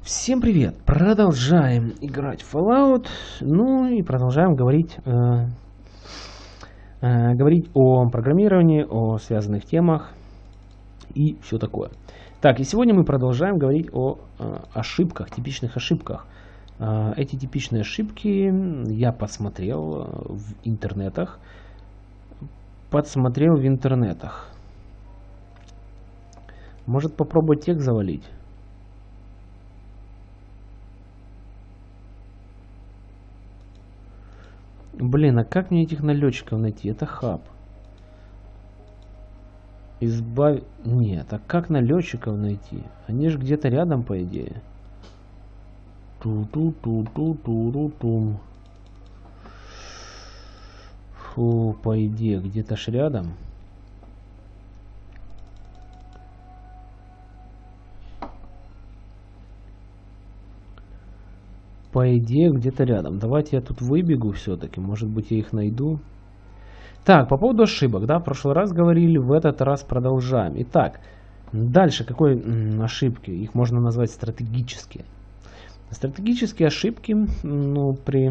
Всем привет! Продолжаем играть в Fallout, ну и продолжаем говорить, э, э, говорить о программировании, о связанных темах и все такое. Так, и сегодня мы продолжаем говорить о э, ошибках, типичных ошибках. Э, эти типичные ошибки я посмотрел в интернетах, подсмотрел в интернетах. Может попробовать текст завалить? Блин, а как мне этих налетчиков найти? Это хаб. Избавь... Нет, а как налетчиков найти? Они же где-то рядом, по идее. Ту-ту-ту-ту-ту-ту-тум. Фу, по идее, где-то ж рядом. По идее, где-то рядом. Давайте я тут выбегу все-таки. Может быть, я их найду. Так, по поводу ошибок, да, в прошлый раз говорили, в этот раз продолжаем. Итак, дальше какой ошибки? Их можно назвать стратегические. Стратегические ошибки, ну, при,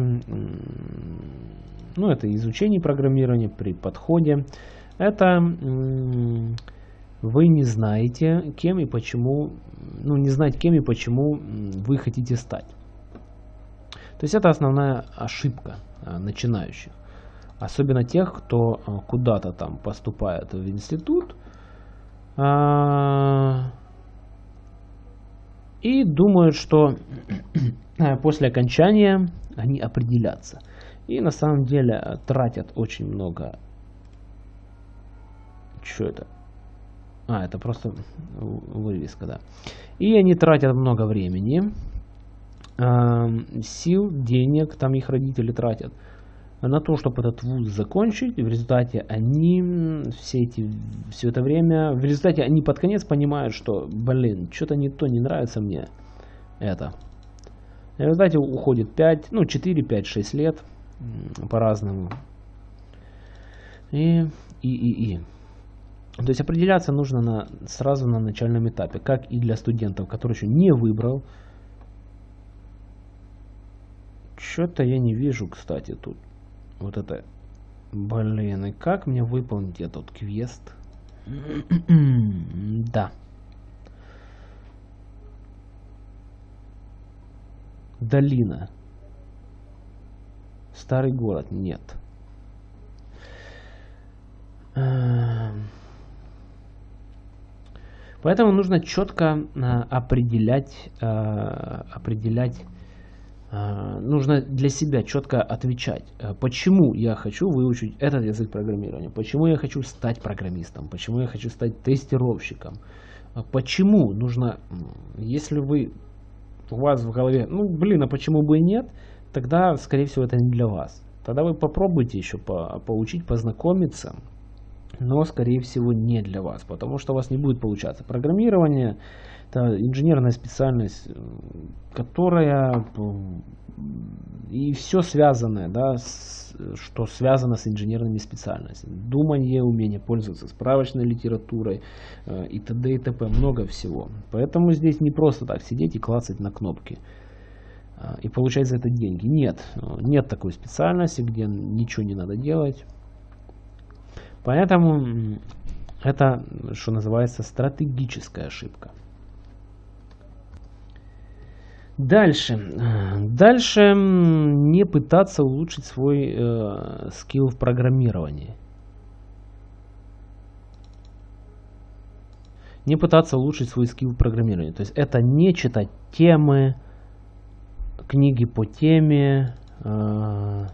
ну, это изучении программирования, при подходе, это вы не знаете, кем и почему, ну, не знать, кем и почему вы хотите стать. То есть это основная ошибка э, начинающих. Особенно тех, кто э, куда-то там поступает в институт а, и думают, что после окончания они определятся. И на самом деле тратят очень много... Что это? А, это просто вывеска, да. И они тратят много времени сил, денег, там их родители тратят на то, чтобы этот вуз закончить. В результате они все, эти, все это время, в результате они под конец понимают, что, блин, что-то не то, не нравится мне это. В результате уходит 5, ну 4, 5, 6 лет по-разному. И, и, и, и. То есть определяться нужно на, сразу на начальном этапе, как и для студентов, который еще не выбрал что-то я не вижу, кстати, тут. Вот это. Блин, и как мне выполнить этот квест? да. Долина. Старый город. Нет. Эм. Поэтому нужно четко э, определять, э, определять а, нужно для себя четко отвечать, а, почему я хочу выучить этот язык программирования, почему я хочу стать программистом, почему я хочу стать тестировщиком, а почему нужно, если вы у вас в голове, ну блин, а почему бы и нет, тогда скорее всего это не для вас. Тогда вы попробуйте еще по поучить, познакомиться, но скорее всего не для вас, потому что у вас не будет получаться. Программирование это инженерная специальность, которая и все связанное, да, с, что связано с инженерными специальностями. Думание, умение пользоваться справочной литературой э, и т.д. и т.п. Много всего. Поэтому здесь не просто так сидеть и клацать на кнопки э, и получать за это деньги. Нет, нет такой специальности, где ничего не надо делать. Поэтому это, что называется, стратегическая ошибка. Дальше. Дальше не пытаться улучшить свой э, скилл в программировании. Не пытаться улучшить свой скилл в программировании. То есть это не читать темы, книги по теме. Э,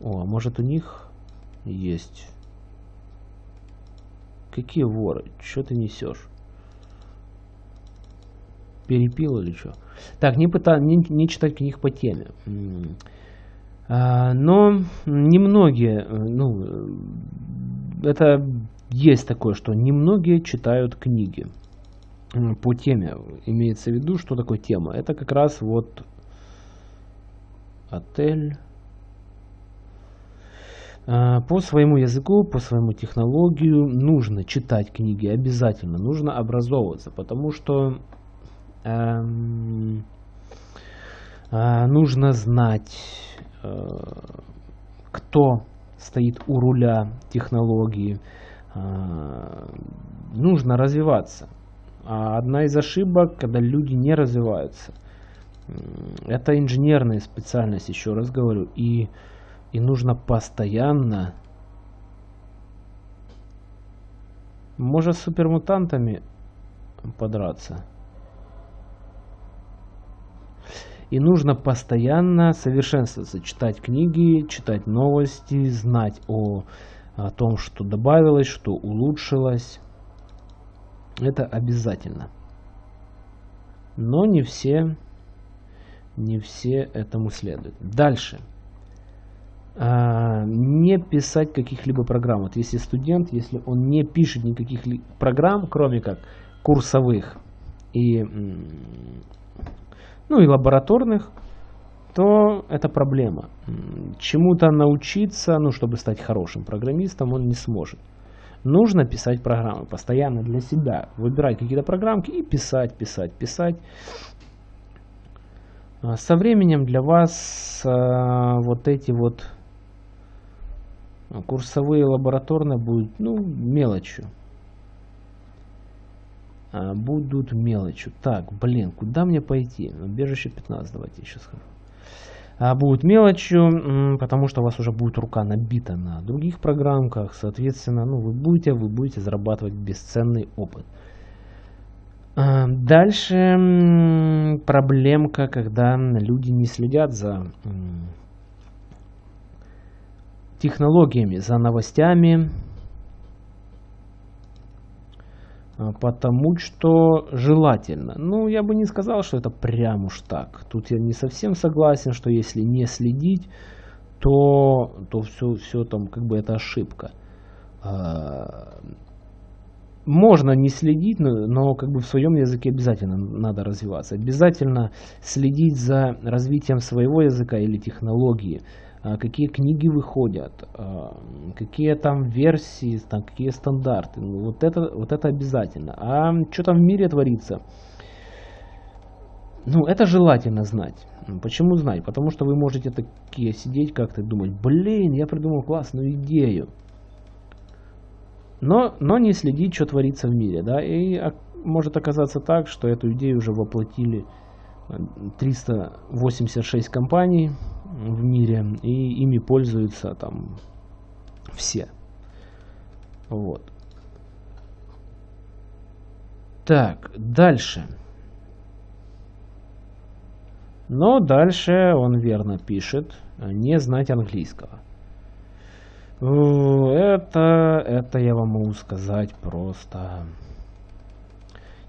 о, а может у них есть. Какие воры? Что ты несешь? перепил или что. Так, не, пыта, не, не читать книг по теме. А, но немногие, э, ну, это есть такое, что немногие читают книги по теме. Имеется в виду, что такое тема. Это как раз вот отель. А, по своему языку, по своему технологию нужно читать книги обязательно, нужно образовываться, потому что э, нужно знать, э, кто стоит у руля технологии, э, нужно развиваться. А одна из ошибок, когда люди не развиваются, это инженерная специальность, еще раз говорю, и, и нужно постоянно, может с супермутантами подраться. И нужно постоянно совершенствоваться, читать книги, читать новости, знать о, о том, что добавилось, что улучшилось. Это обязательно. Но не все, не все этому следуют. Дальше. А, не писать каких-либо программ. Вот если студент, если он не пишет никаких программ, кроме как курсовых и, ну, и лабораторных, то это проблема. Чему-то научиться, ну, чтобы стать хорошим программистом, он не сможет. Нужно писать программы постоянно для себя. Выбирать какие-то программки и писать, писать, писать. А со временем для вас а, вот эти вот курсовые лабораторные будут ну, мелочью. А, будут мелочью. Так, блин, куда мне пойти? Убежище 15, давайте сейчас скажу. А, будут мелочью, потому что у вас уже будет рука набита на других программках. Соответственно, ну, вы будете, вы будете зарабатывать бесценный опыт. А, дальше проблемка, когда люди не следят за технологиями, за новостями, а, потому что желательно. Ну, я бы не сказал, что это прям уж так. Тут я не совсем согласен, что если не следить, то, то все, все там как бы это ошибка. А, можно не следить, но, но как бы в своем языке обязательно надо развиваться. Обязательно следить за развитием своего языка или технологии. А, какие книги выходят, а, какие там версии, там, какие стандарты. Ну, вот, это, вот это обязательно. А что там в мире творится? Ну, это желательно знать. Почему знать? Потому что вы можете такие сидеть как-то думать, блин, я придумал классную идею. Но, но не следить, что творится в мире. Да? И может оказаться так, что эту идею уже воплотили 386 компаний, в мире, и ими пользуются там все. Вот. Так, дальше. Но дальше он верно пишет, не знать английского. Это, это я вам могу сказать просто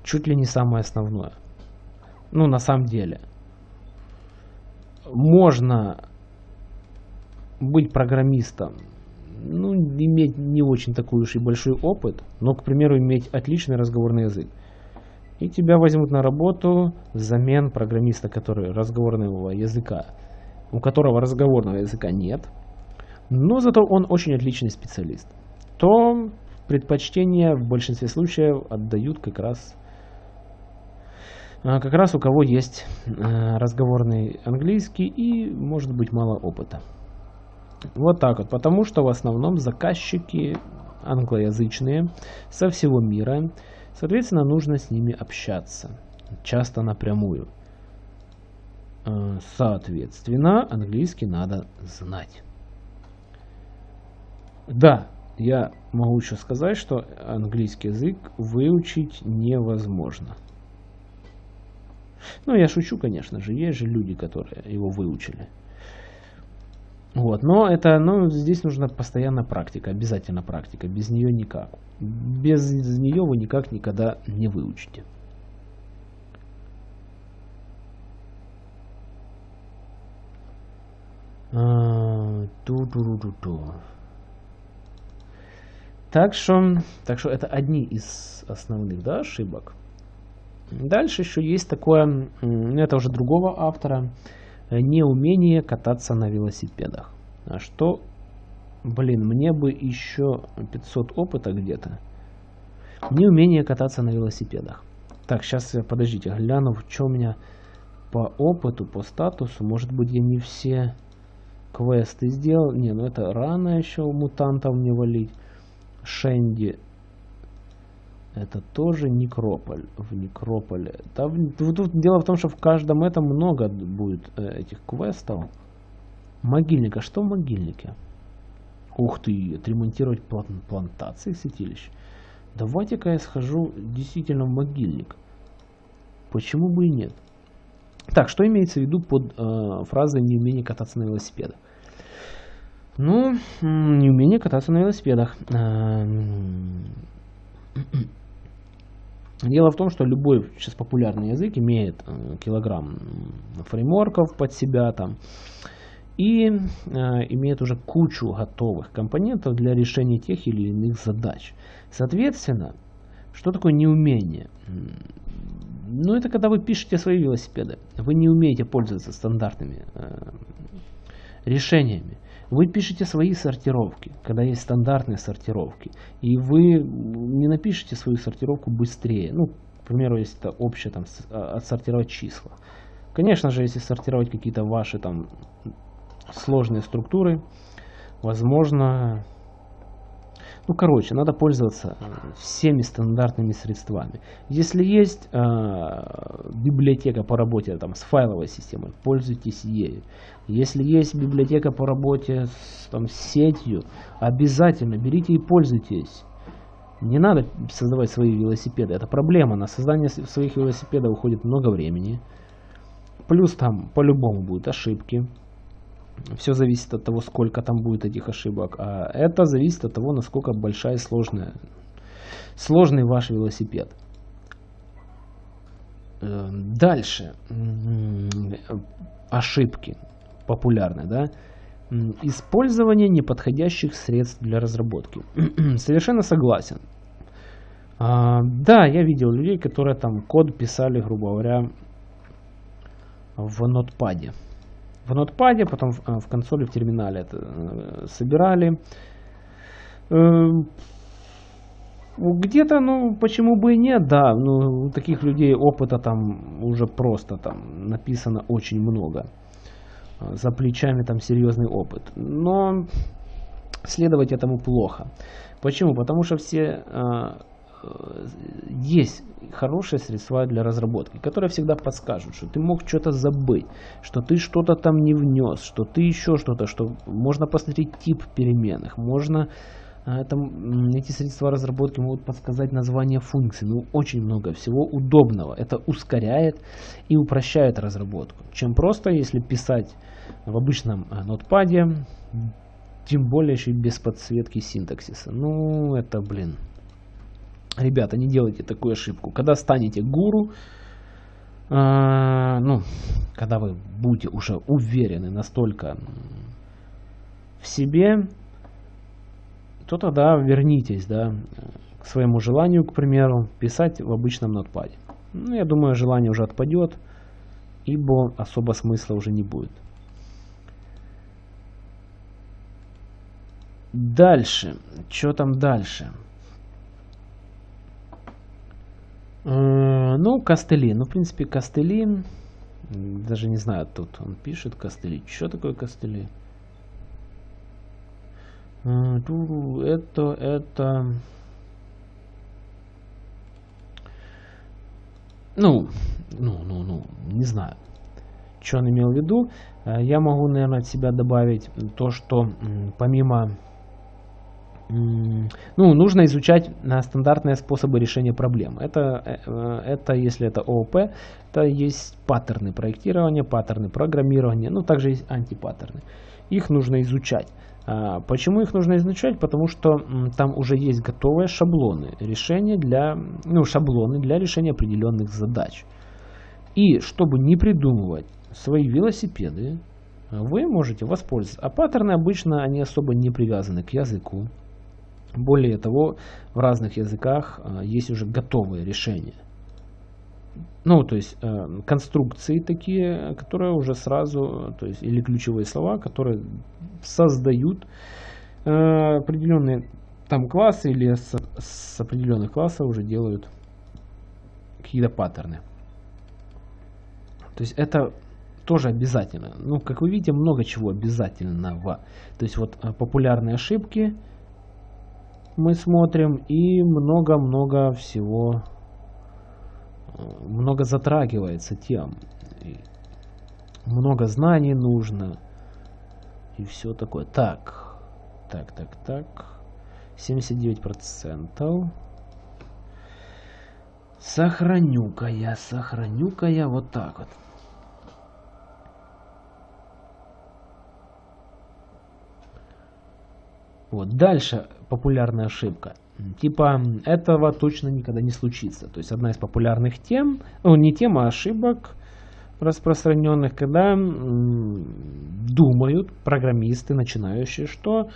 чуть ли не самое основное. Ну, на самом деле можно быть программистом, ну, иметь не очень такой уж и большой опыт, но, к примеру, иметь отличный разговорный язык. И тебя возьмут на работу взамен программиста, который разговорного языка, у которого разговорного языка нет, но зато он очень отличный специалист. То предпочтение в большинстве случаев отдают как раз как раз у кого есть а, разговорный английский и может быть мало опыта. Вот так вот, потому что в основном заказчики англоязычные со всего мира, соответственно, нужно с ними общаться, часто напрямую. А, соответственно, английский надо знать. Да, я могу еще сказать, что английский язык выучить невозможно. Ну, я шучу, конечно же, есть же люди, которые его выучили. Вот, но это, ну, здесь нужна постоянная практика, обязательно практика, без нее никак. Без нее вы никак никогда не выучите. А, ту -ту -ту -ту -ту. Так что, так что это одни из основных да, ошибок. Дальше еще есть такое, это уже другого автора, неумение кататься на велосипедах. А что, блин, мне бы еще 500 опыта где-то. Неумение кататься на велосипедах. Так, сейчас, я подождите, гляну, что у меня по опыту, по статусу. Может быть, я не все квесты сделал. Не, ну это рано еще мутантов не валить. Шенди. Это тоже некрополь. В некрополе. Там, тут дело в том, что в каждом этом много будет э, этих квестов. Могильник. А что в могильнике? Ух ты, отремонтировать план плантации святилищ. Давайте-ка я схожу действительно в могильник. Почему бы и нет? Так, что имеется в виду под э, фразой «неумение кататься на велосипедах»? Ну, неумение кататься на велосипедах. Эм, дело в том, что любой сейчас популярный язык имеет э, килограмм фреймворков под себя там и э, имеет уже кучу готовых компонентов для решения тех или иных задач. Соответственно, что такое неумение? Ну, это когда вы пишете свои велосипеды. Вы не умеете пользоваться стандартными э, решениями. Вы пишете свои сортировки, когда есть стандартные сортировки. И вы не напишите свою сортировку быстрее. Ну, к примеру, если это общее, там, а, отсортировать числа. Конечно же, если сортировать какие-то ваши там сложные структуры, возможно, ну, короче, надо пользоваться э, всеми стандартными средствами. Если есть э, библиотека по работе там, с файловой системой, пользуйтесь ею. Если есть библиотека по работе с, там, сетью, обязательно берите и пользуйтесь. Не надо создавать свои велосипеды. Это проблема. На создание своих велосипедов уходит много времени. Плюс там по-любому будут ошибки. Все зависит от того, сколько там будет этих ошибок. А это зависит от того, насколько большая и сложная, сложный ваш велосипед. Э, дальше. Ошибки популярны, да? Использование неподходящих средств для разработки. Совершенно согласен. А, да, я видел людей, которые там код писали, грубо говоря, в нотпаде в нотпаде, потом в, в консоли, в терминале это э, собирали. Эм, где-то, ну, почему бы и нет, да, ну, у таких людей опыта там уже просто там написано очень много. За плечами там серьезный опыт. Но следовать этому плохо. Почему? Потому что все э, есть хорошие средства для разработки, которые всегда подскажут, что ты мог что-то забыть, что ты что-то там не внес, что ты еще что-то, что можно посмотреть тип переменных, можно это, эти средства разработки могут подсказать название функций. Ну, очень много всего удобного. Это ускоряет и упрощает разработку. Чем просто, если писать в обычном а, нотпаде, тем более еще и без подсветки синтаксиса. Ну, это, блин, Ребята, не делайте такую ошибку. Когда станете гуру, э, ну, когда вы будете уже уверены настолько в себе, то тогда вернитесь, да, к своему желанию, к примеру, писать в обычном нотпаде. Ну, я думаю, желание уже отпадет, ибо особо смысла уже не будет. Дальше. Что там дальше? Э, ну, костыли. Ну, в принципе, костыли. Даже не знаю, тут он пишет костыли. Что такое костыли? Э, это, это... Ну, ну, ну, ну, не знаю, что он имел в виду. Э, я могу, наверное, от себя добавить то, что помимо ну, нужно изучать стандартные способы решения проблем. Это, э, это если это ООП, это есть паттерны проектирования, паттерны программирования, ну, также есть антипаттерны. Их нужно изучать. А, почему их нужно изучать? Потому что там уже есть готовые шаблоны решения для, ну, шаблоны для решения определенных задач. И чтобы не придумывать свои велосипеды, вы можете воспользоваться. А паттерны обычно они особо не привязаны к языку. Более того, в разных языках а, есть уже готовые решения. Ну, то есть э, конструкции такие, которые уже сразу, то есть или ключевые слова, которые создают э, определенные там классы или с, с определенных классов уже делают какие-то паттерны. То есть это тоже обязательно. Ну, как вы видите, много чего обязательного. То есть вот э, популярные ошибки мы смотрим и много-много всего, э, много затрагивается тем. Много знаний нужно и все такое. Так, так, так, так. 79%. Сохраню-ка я, сохраню-ка я вот так вот. Вот. Дальше популярная ошибка. Типа этого точно никогда не случится. То есть одна из популярных тем, ну не тема, а ошибок распространенных, когда думают программисты начинающие, что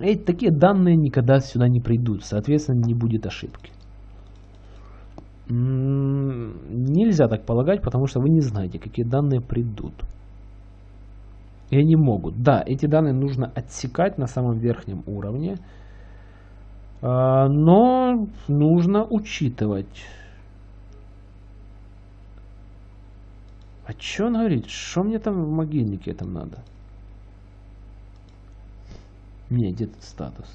эти такие данные никогда сюда не придут, соответственно не будет ошибки. Нельзя так полагать, потому что вы не знаете, какие данные придут. И они могут. Да, эти данные нужно отсекать на самом верхнем уровне, а, но нужно учитывать. А что он говорит? Что мне там в могильнике этом надо? Не, где тут статус?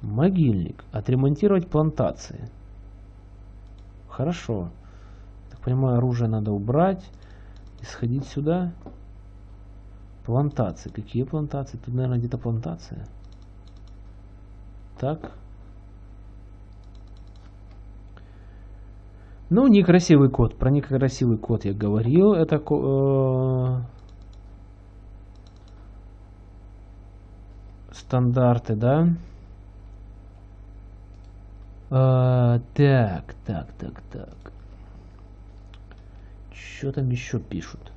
Могильник. Отремонтировать плантации. Хорошо. Так понимаю, оружие надо убрать. И сходить сюда. Плантации. Какие плантации? Тут, наверное, где-то плантация. Так. Ну, некрасивый код. Про некрасивый код я говорил. Это э, стандарты, да? А, так, так, так, так. Что там еще пишут?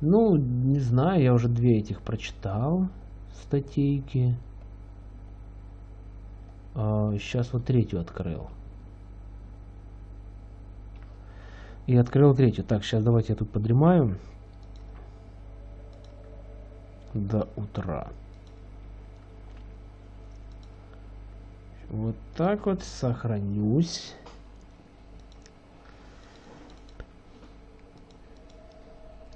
Ну, не знаю, я уже две этих прочитал статейки. А, сейчас вот третью открыл. И открыл третью. Так, сейчас давайте я тут подремаю. До утра. Вот так вот сохранюсь.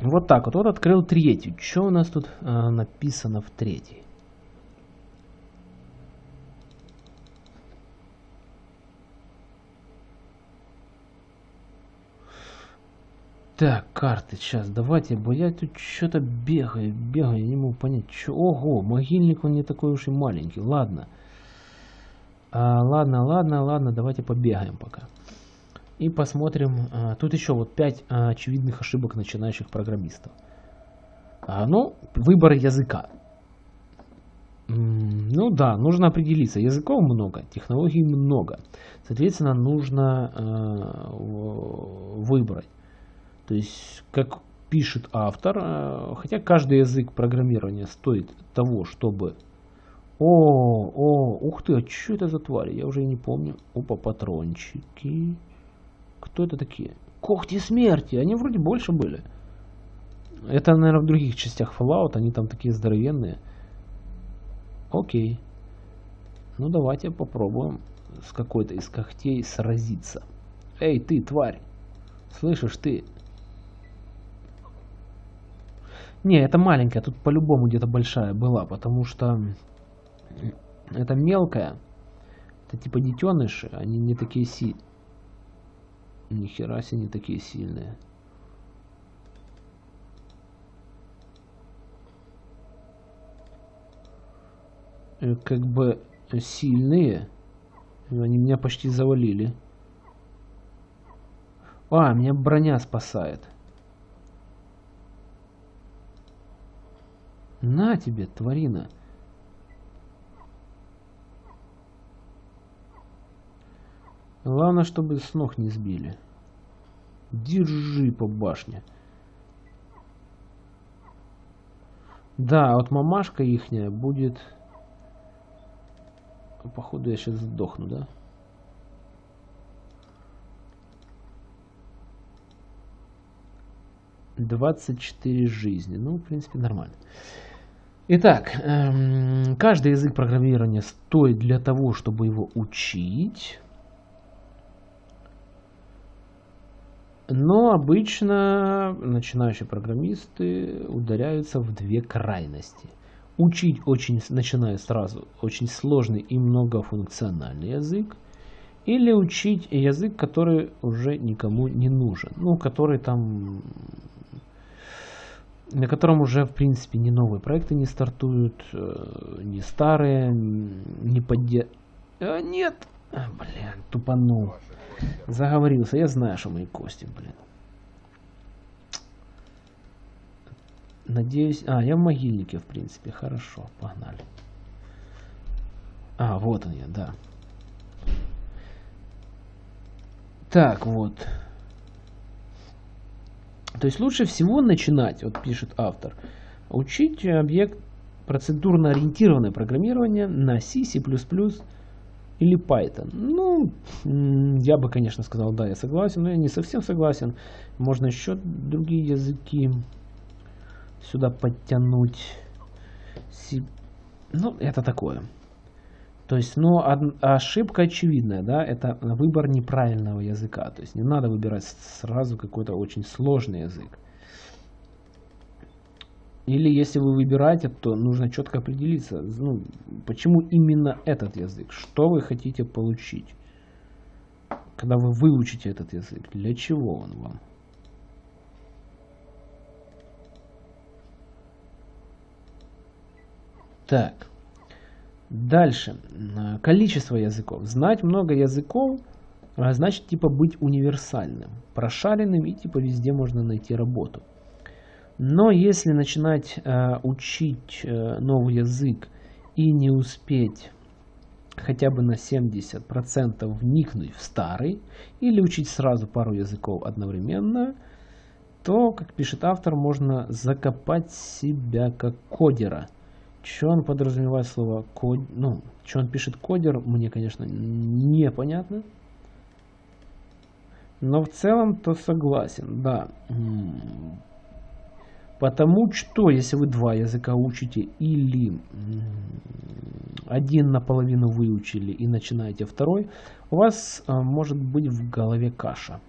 Вот так вот. Вот открыл третью. Что у нас тут э, написано в третьей? Так, карты, сейчас, давайте, бо я тут что-то бегаю, бегаю, я не могу понять, что... Ого, могильник он не такой уж и маленький, ладно. А, ладно, ладно, ладно, давайте побегаем пока. И посмотрим. А, тут еще вот 5 а, очевидных ошибок начинающих программистов. А, ну, выбор языка. Ну да, нужно определиться. Языков много, технологий много. Соответственно, нужно выбрать. То есть, как пишет автор, хотя каждый язык программирования стоит того, чтобы... О, о, ух ты, а что это за твари? Я уже не помню. Опа, патрончики. Кто это такие? Когти смерти. Они вроде больше были. Это, наверное, в других частях Fallout. Они там такие здоровенные. Окей. Ну, давайте попробуем с какой-то из когтей сразиться. Эй, ты, тварь. Слышишь, ты? Не, это маленькая. Тут по-любому где-то большая была. Потому что это мелкая. Это типа детеныши. Они не такие сильные. Нихера себе не такие сильные. Э, как бы сильные. Они меня почти завалили. А, меня броня спасает. На тебе, тварина. Главное, чтобы с ног не сбили. Держи по башне. Да, вот мамашка ихняя будет... Походу я сейчас сдохну, да? Двадцать четыре жизни. Ну, в принципе, нормально. Итак, эм, каждый язык программирования стоит для того, чтобы его учить. Но обычно начинающие программисты ударяются в две крайности. Учить очень, начиная сразу, очень сложный и многофункциональный язык, или учить язык, который уже никому не нужен, ну, который там, на котором уже, в принципе, ни новые проекты не стартуют, э, ни старые, не подде... А, нет, а, блин, тупанул. Заговорился. Я знаю, что мои кости, блин. Надеюсь... А, я в могильнике, в принципе. Хорошо, погнали. А, вот он я, да. Так, вот. То есть лучше всего начинать, вот пишет автор, учить объект процедурно ориентированное программирование на C, C++ или Python. Ну, я бы, конечно, сказал, да, я согласен, но я не совсем согласен. Можно еще другие языки сюда подтянуть. Ну, это такое. То есть, ну, ошибка очевидная, да, это выбор неправильного языка. То есть не надо выбирать сразу какой-то очень сложный язык. Или если вы выбираете, то нужно четко определиться, ну, почему именно этот язык, что вы хотите получить, когда вы выучите этот язык, для чего он вам. Так, дальше, количество языков. Знать много языков а значит типа быть универсальным, прошаренным и типа везде можно найти работу. Но если начинать э, учить э, новый язык и не успеть хотя бы на 70% вникнуть в старый, или учить сразу пару языков одновременно, то, как пишет автор, можно закопать себя как кодера. Что он подразумевает слово код, ну, что он пишет кодер, мне, конечно, непонятно. Но в целом то согласен, да. Потому что, если вы два языка учите или один наполовину выучили и начинаете второй, у вас а, может быть в голове каша.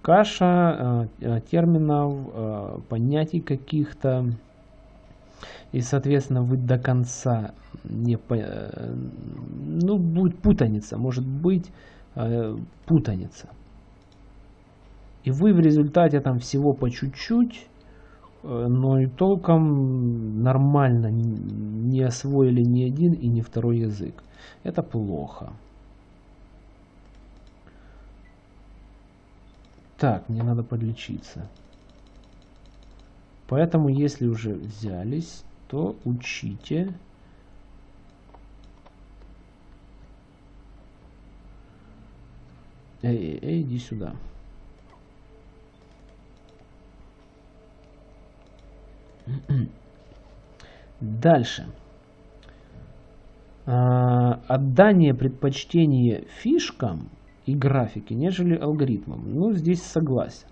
Каша а, а, терминов, понятий каких-то. И, соответственно, вы до конца не... Ну, будет путаница, может быть путаница. И вы в результате там всего по чуть-чуть Э, но и толком нормально не освоили ни один и ни второй язык. Это плохо. Так, мне надо подлечиться. Поэтому, если уже взялись, то учите. Эй, эй, эй, иди сюда. Дальше. А, отдание предпочтения фишкам и графике, нежели алгоритмам. Ну, здесь согласен.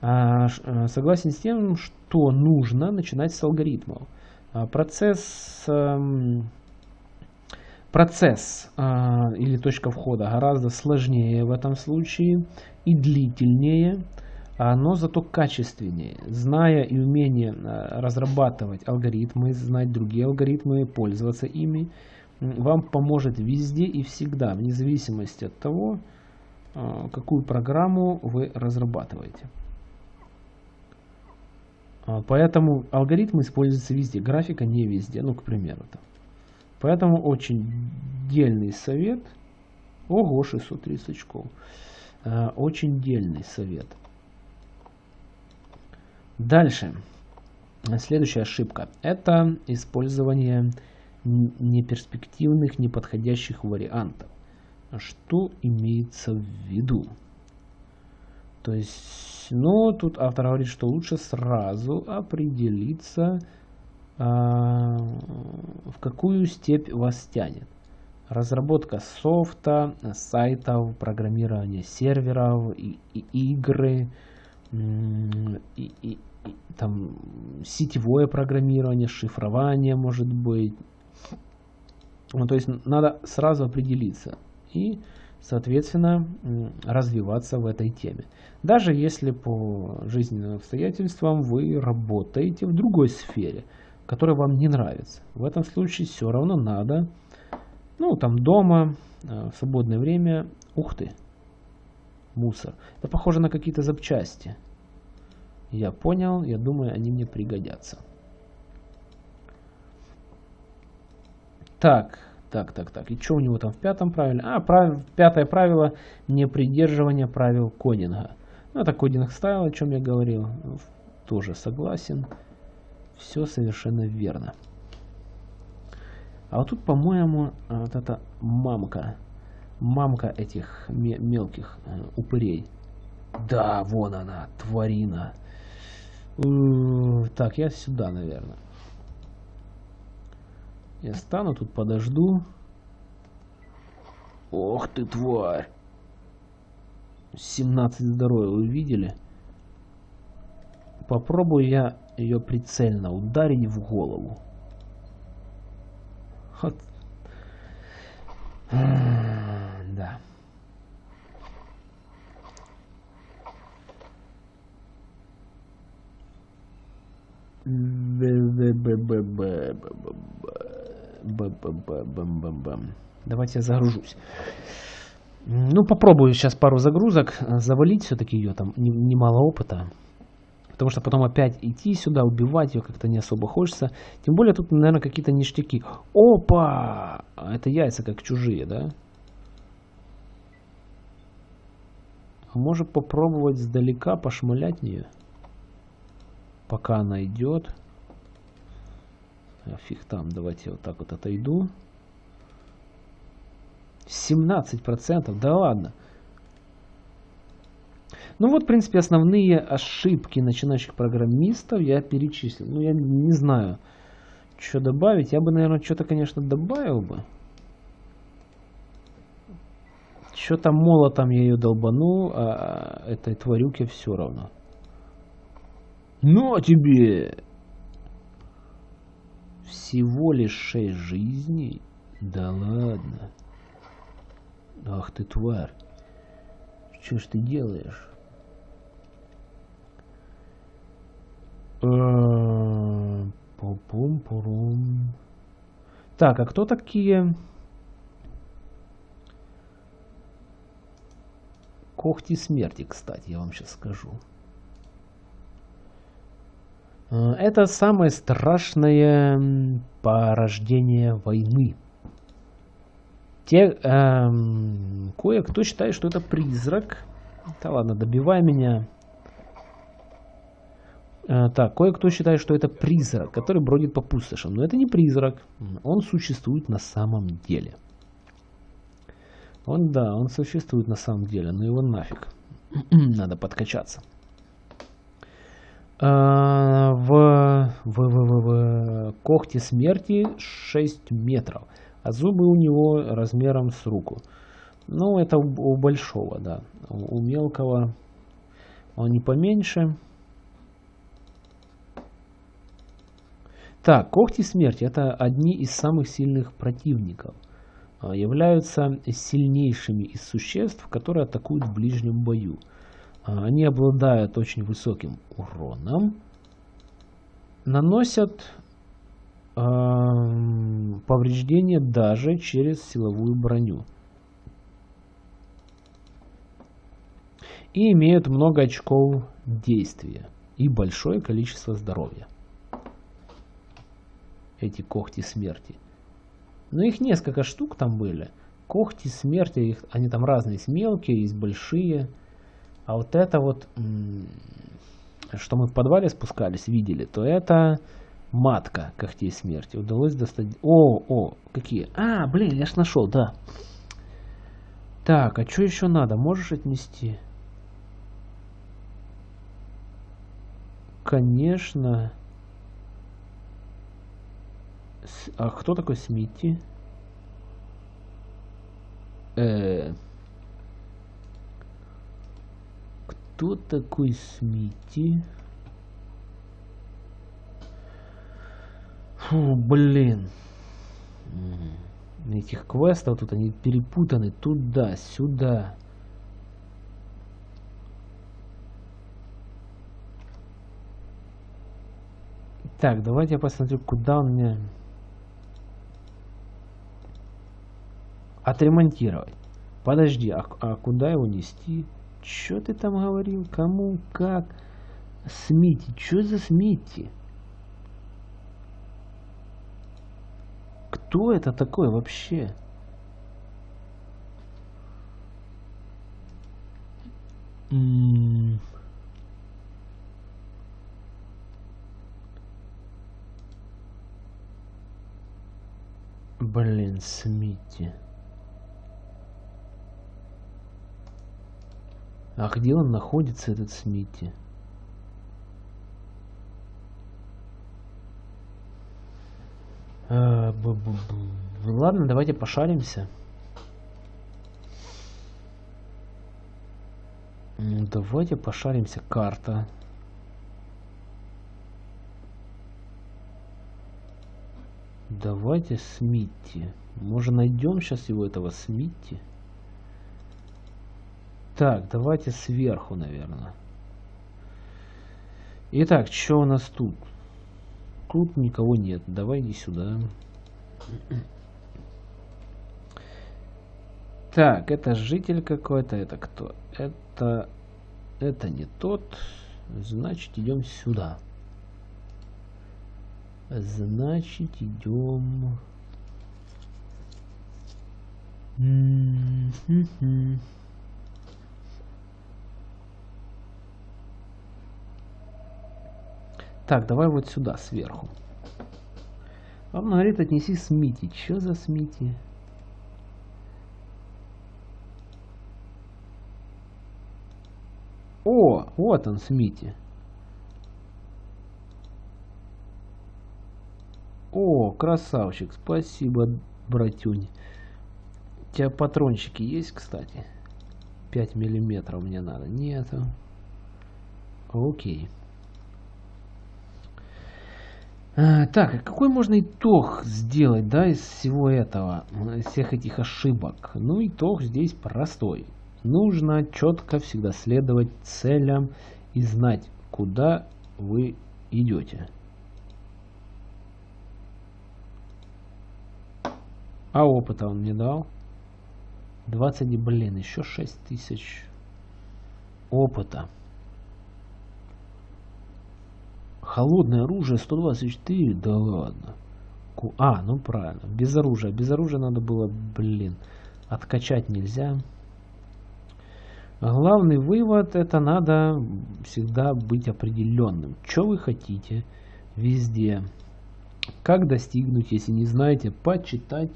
А, а, согласен с тем, что нужно начинать с алгоритмов. Процесс, процесс или точка входа гораздо сложнее в этом случае и длительнее но зато качественнее. Зная и умение э, разрабатывать алгоритмы, знать другие алгоритмы, пользоваться ими, вам поможет везде и всегда, вне зависимости от того, э, какую программу вы разрабатываете. А, поэтому алгоритмы используются везде, графика не везде, ну, к примеру. Там. Поэтому очень дельный совет. Ого, 630 очков. Э, очень дельный совет – Дальше. Следующая ошибка. Это использование неперспективных, неподходящих вариантов. Что имеется в виду? То есть, ну, тут автор говорит, что лучше сразу определиться, а, в какую степь вас тянет. Разработка софта, сайтов, программирование серверов, и, и игры, и, там сетевое программирование, шифрование может быть. Ну, то есть надо сразу определиться. И соответственно, развиваться в этой теме. Даже если по жизненным обстоятельствам вы работаете в другой сфере, которая вам не нравится. В этом случае все равно надо, ну, там дома, э, в свободное время, ух ты, мусор. Это похоже на какие-то запчасти. Я понял, я думаю, они мне пригодятся. Так, так, так, так. И что у него там в пятом правиле? А, прав... пятое правило – не придерживание правил кодинга. Ну, это кодинг стайл, о чем я говорил. Тоже согласен. Все совершенно верно. А вот тут, по-моему, вот эта мамка. Мамка этих мелких э, упырей. Да, вон она, тварина. Так, я сюда, наверное. Я стану тут, подожду. Ох ты, тварь. 17 здоровья, вы видели? Попробую я ее прицельно ударить в голову. Вот. Да. Давайте я загружусь. Ну, попробую сейчас пару загрузок завалить. Все-таки ее там немало опыта. Потому что потом опять идти сюда, убивать ее как-то не особо хочется. Тем более тут, наверное, какие-то ништяки. Опа! Это яйца как чужие, да? Может попробовать сдалека пошмалять нее? Пока она идет. А фиг там, давайте вот так вот отойду. 17%, да ладно. Ну вот, в принципе, основные ошибки начинающих программистов я перечислил. Ну, я не знаю, что добавить. Я бы, наверное, что-то, конечно, добавил бы. Что-то молотом я ее долбану, а этой тварюке все равно. Ну, тебе! Всего лишь шесть жизней? Да ладно. Ах ты тварь. Что ж ты делаешь? Пум-пурум. Так, а кто такие? Когти смерти, кстати, я вам сейчас скажу. Э, это самое страшное порождение войны. Те, эм, кое-кто считает, что это призрак. Да ладно, добивай меня. Э, так, кое-кто считает, что это призрак, который бродит по пустошам. Но это не призрак. Он существует на самом деле. Он, да, он существует на самом деле, но его нафиг. Надо подкачаться. А, в, в, в, в, в когте смерти 6 метров, а зубы у него размером с руку. Ну, это у, у большого, да. У, у мелкого он не поменьше. Так, когти смерти это одни из самых сильных противников. А, являются сильнейшими из существ, которые атакуют в ближнем бою. А, они обладают очень высоким уроном, наносят э, повреждения даже через силовую броню. И имеют много очков действия и большое количество здоровья. Эти когти смерти. Но их несколько штук там были. Когти смерти, их, они там разные, есть мелкие, есть большие. А вот это вот, что мы в подвале спускались, видели, то это матка когтей смерти. Удалось достать... О, о, какие? А, блин, я ж нашел, да. Так, а что еще надо? Можешь отнести? Конечно. А кто такой Смити? Э Кто такой Смити? Фу, блин. этих квестов тут они перепутаны туда, сюда. Так, давайте я посмотрю, куда у меня... Отремонтировать. Подожди, а, а куда его нести? Что ты там говорил? Кому? Как? Смити. Что за Смити? Кто это такой вообще? Блин, Смити. А где он находится, этот Смити? А, ладно, давайте пошаримся. Давайте пошаримся. Карта. Давайте Смитти. Может найдем сейчас его этого Смитти? Так, давайте сверху, наверное. Итак, что у нас тут? Тут никого нет. Давай иди сюда. Так, это житель какой-то. Это кто? Это... Это не тот. Значит, идем сюда. Значит, идем... Mm-hmm. Так, давай вот сюда, сверху. Вам говорит, отнеси Смити. Что за Смити? О, вот он, Смити. О, красавчик, спасибо, братюнь. У тебя патрончики есть, кстати? 5 миллиметров мне надо. Нету. Окей. А, так, какой можно итог сделать, да, из всего этого, из всех этих ошибок? Ну, итог здесь простой. Нужно четко всегда следовать целям и знать, куда вы идете. А опыта он мне дал? 20, блин, еще 6 тысяч опыта. Холодное оружие 124? Да ладно. А, ну правильно. Без оружия. Без оружия надо было, блин, откачать нельзя. Главный вывод, это надо всегда быть определенным. Что вы хотите везде. Как достигнуть, если не знаете, почитать,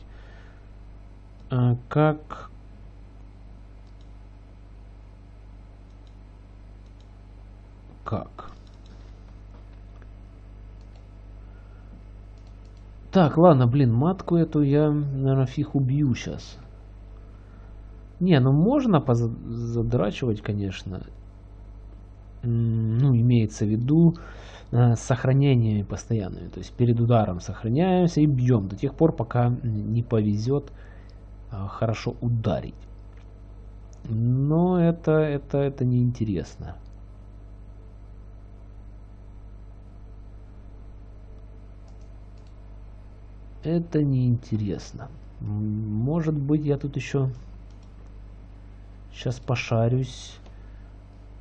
а, как как Так, ладно, блин, матку эту я, наверное, фиг убью сейчас. Не, ну можно позадрачивать, конечно. Ну, имеется в виду э, сохранениями постоянными. То есть перед ударом сохраняемся и бьем до тех пор, пока не повезет э, хорошо ударить. Но это, это, это неинтересно. Это неинтересно. Может быть, я тут еще сейчас пошарюсь.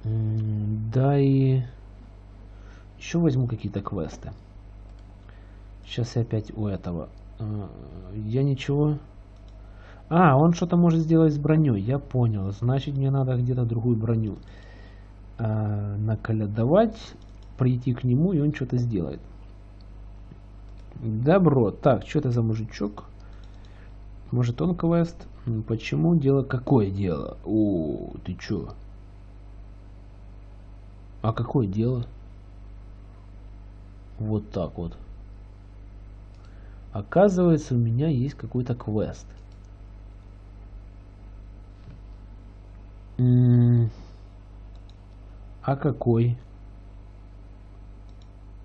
Да и еще возьму какие-то квесты. Сейчас я опять у этого. А, я ничего... А, он что-то может сделать с броней. Я понял. Значит, мне надо где-то другую броню а, наколядовать, прийти к нему, и он что-то сделает. Добро. Так, что это за мужичок? Может он квест? Почему? Дело какое дело? О, ты чё? А какое дело? Вот так вот. Оказывается, у меня есть какой-то квест. а какой?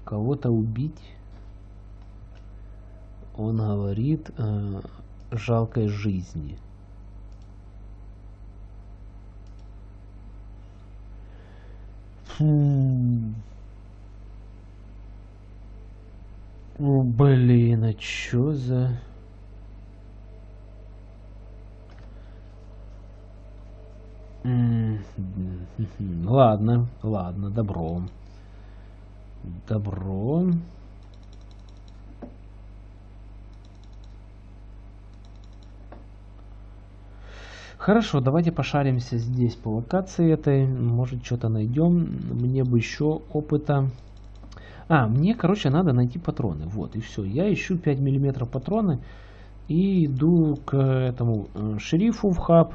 Кого-то убить? Он говорит, э, жалкой жизни. Фу. Блин, а чё за... Ладно, ладно, добро. Добро. Хорошо, давайте пошаримся здесь по локации этой. Может, что-то найдем. Мне бы еще опыта. А, мне, короче, надо найти патроны. Вот, и все. Я ищу 5 миллиметров патроны. И иду к этому э, шерифу в хаб,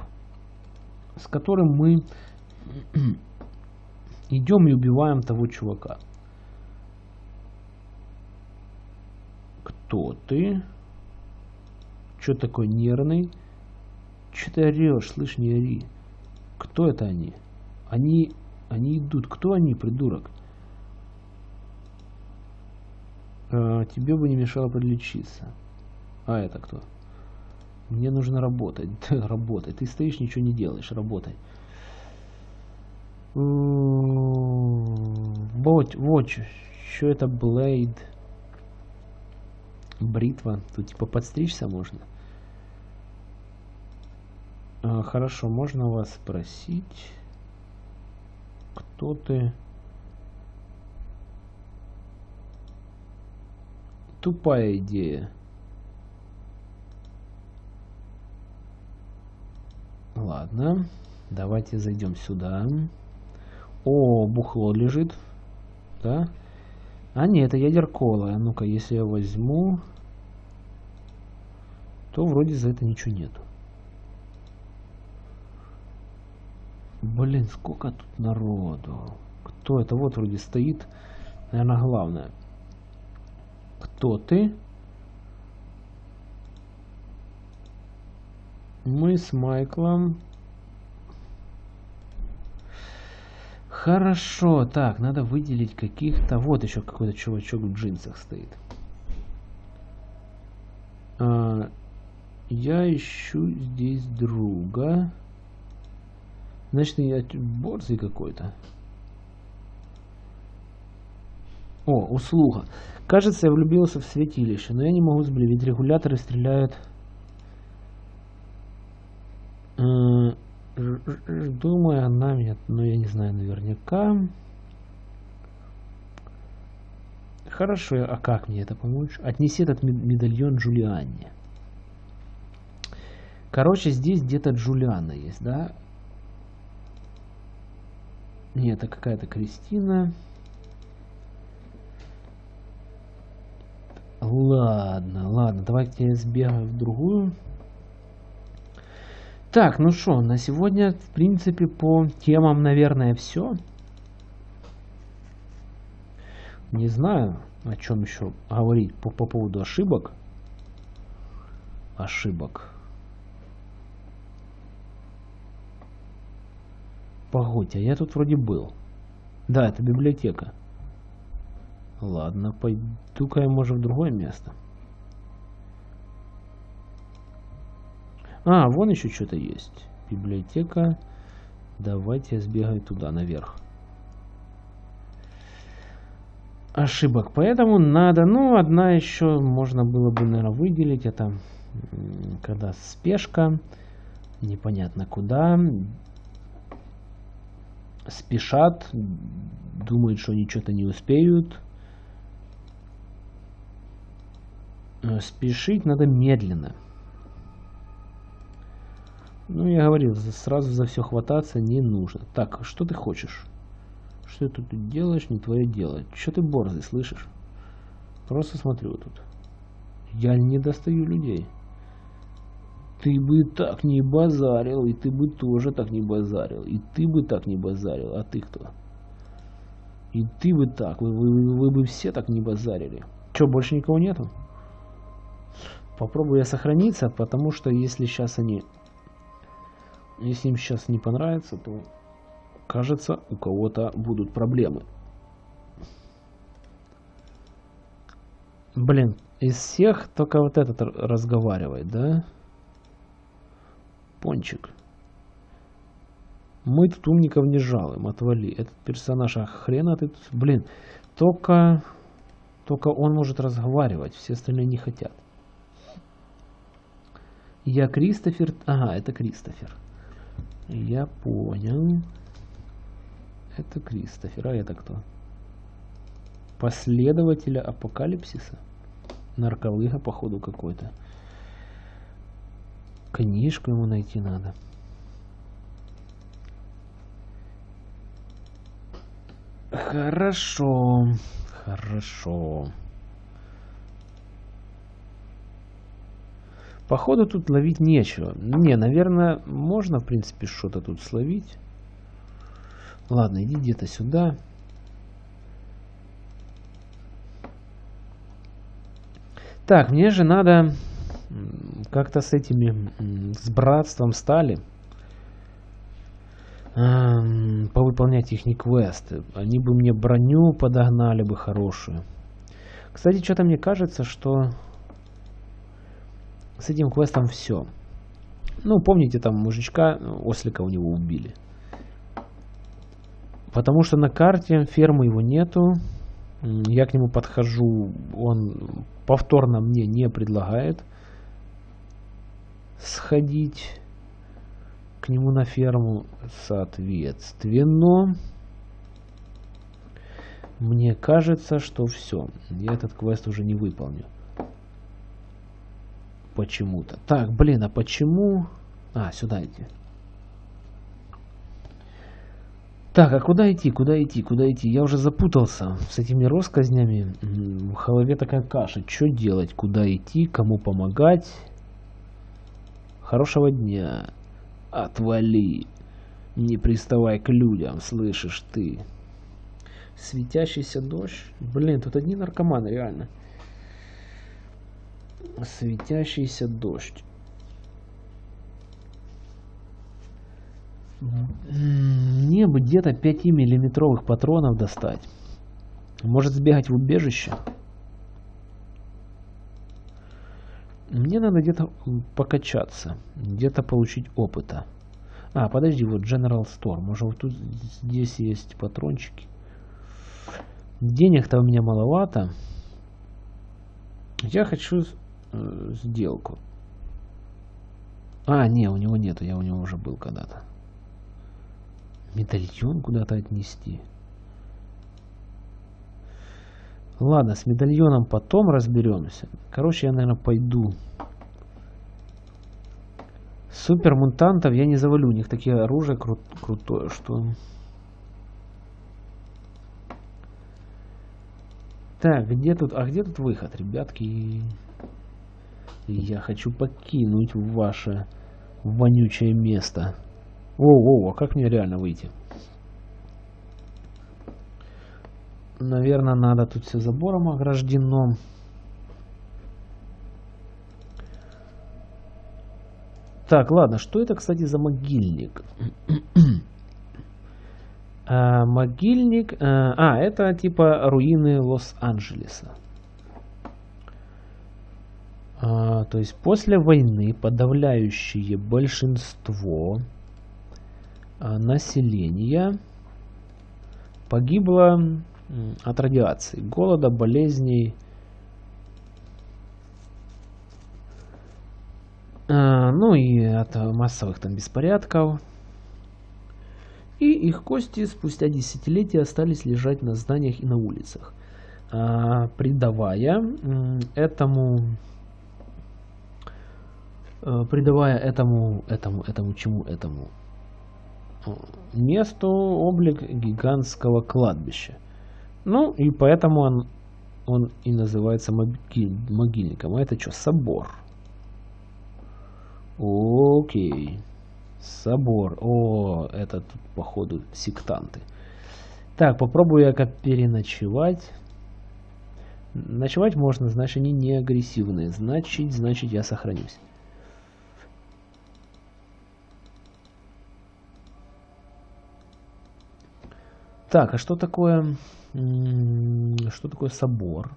с которым мы идем и убиваем того чувака. Кто ты? Что такой нервный? Че ты орешь? Слышь, не ори. Кто это они? Они... Они идут. Кто они, придурок? А, тебе бы не мешало подлечиться. А это кто? Мне нужно работать. работай. Ты стоишь, ничего не делаешь. Работай. Вот, вот, что это Блейд? Бритва. Тут типа подстричься можно. А, хорошо, можно вас спросить, кто ты? Тупая идея. Ладно, давайте зайдем сюда. О, бухло лежит. Да? А нет, это ядеркола. Ну-ка, если я возьму, то вроде за это ничего нету. Блин, сколько тут народу. Кто это? Вот вроде стоит. Наверное, главное. Кто ты? Мы с Майклом. Хорошо, так, надо выделить каких-то... Вот еще какой-то чувачок в джинсах стоит. А, я ищу здесь друга. Значит, я борзый какой-то. О, услуга. Кажется, я влюбился в святилище, но я не могу сблевить. Регуляторы стреляют... Думаю, она меня... Но я не знаю наверняка. Хорошо, а как мне это помочь? Отнеси этот медальон Джулианне. Короче, здесь где-то Джулиана есть, да? Нет, это какая-то Кристина. Ладно, ладно, давайте я сбегаю в другую. Так, ну что, на сегодня, в принципе, по темам, наверное, все. Не знаю, о чем еще говорить по, по поводу ошибок. Ошибок. Погодьте, а я тут вроде был. Да, это библиотека. Ладно, пойду-ка я, может, в другое место. А, вон еще что-то есть. Библиотека. Давайте я сбегаю туда, наверх. Ошибок. Поэтому надо, ну, одна еще можно было бы, наверное, выделить. Это когда спешка. Непонятно куда спешат, думают, что они что-то не успеют. Э, спешить надо медленно. Ну, я говорил, сразу за все хвататься не нужно. Так, что ты хочешь? Что ты тут делаешь, не твое дело. Что ты борзый, слышишь? Просто смотрю тут. Я не достаю людей. Ты бы так не базарил, и ты бы тоже так не базарил, и ты бы так не базарил, а ты кто? И ты бы так, вы, вы, вы бы все так не базарили. Че, больше никого нету? Попробую я сохраниться, потому что если сейчас они... Если им сейчас не понравится, то кажется, у кого-то будут проблемы. Блин, из всех только вот этот разговаривает, да? Пончик. Мы тут умников не жалуем, отвали. Этот персонаж, а хрена ты тут, блин, только, только он может разговаривать, все остальные не хотят. Я Кристофер, ага, это Кристофер. Я понял. Это Кристофер, а это кто? Последователя апокалипсиса? Нарколыга, походу, какой-то. Книжку ему найти надо. Хорошо, хорошо. Походу тут ловить нечего. Не, наверное, можно, в принципе, что-то тут словить. Ладно, иди где-то сюда. Так, мне же надо как-то с этими, с братством стали эм, повыполнять их квесты. Они бы мне броню подогнали бы хорошую. Кстати, что-то мне кажется, что с этим квестом все. Ну, помните, там мужичка, ослика у него убили. Потому что на карте фермы его нету. Я к нему подхожу, он повторно мне не предлагает сходить к нему на ферму. Соответственно, мне кажется, что все. Я этот квест уже не выполню. Почему-то. Так, блин, а почему... А, сюда идти. Так, а куда идти, куда идти, куда идти? Я уже запутался с этими россказнями. В голове такая каша. Что делать, куда идти, кому помогать? Хорошего дня. Отвали. Не приставай к людям, слышишь ты. Светящийся дождь. Блин, тут одни наркоманы, реально. Светящийся дождь. Мне бы где-то 5-миллиметровых патронов достать. Может сбегать в убежище? Мне надо где-то покачаться, где-то получить опыта. А, подожди, вот General Store. Может, вот тут здесь есть патрончики. Денег-то у меня маловато. Я хочу э, сделку. А, не, у него нету, я у него уже был когда-то. Медальон куда-то отнести. Ладно, с медальоном потом разберемся. Короче, я, наверное, пойду. Супер мутантов я не завалю. У них такие оружие кру крутое, что... Так, где тут... А где тут выход, ребятки? Я хочу покинуть ваше вонючее место. Воу-воу, а как мне реально выйти? Наверное, надо тут все забором ограждено. Так, ладно, что это, кстати, за могильник? а, могильник... А, а, это типа руины Лос-Анджелеса. А, то есть после войны подавляющее большинство а, населения погибло от радиации, голода, болезней. А, ну и от массовых там беспорядков. И их кости спустя десятилетия остались лежать на зданиях и на улицах, а, придавая этому придавая этому этому этому чему этому месту облик гигантского кладбища. Ну, и поэтому он, он и называется могиль, могильником. А это что, собор? Окей. Собор. О, это тут, походу, сектанты. Так, попробую я как переночевать. Ночевать можно, значит, они не агрессивные. Значит, значит, я сохранюсь. Так, а что такое... Что такое собор?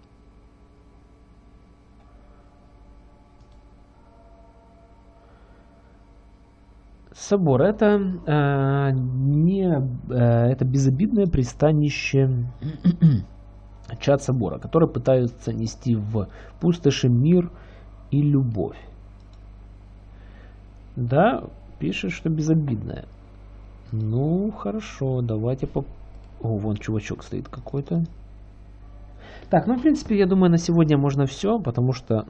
собор это э, не э, это безобидное пристанище чат собора, которые пытаются нести в пустоши мир и любовь. Да, пишет, что безобидное. Ну, хорошо, давайте по... О, вон чувачок стоит какой-то. Так, ну, в принципе, я думаю, на сегодня можно все, потому что...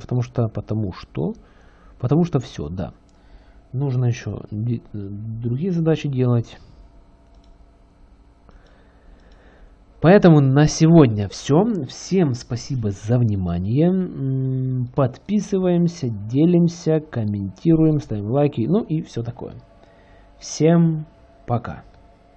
Потому что... Потому что... Потому что все, да. Нужно еще другие задачи делать. Поэтому на сегодня все. Всем спасибо за внимание. Подписываемся, делимся, комментируем, ставим лайки, ну и все такое. Всем пока.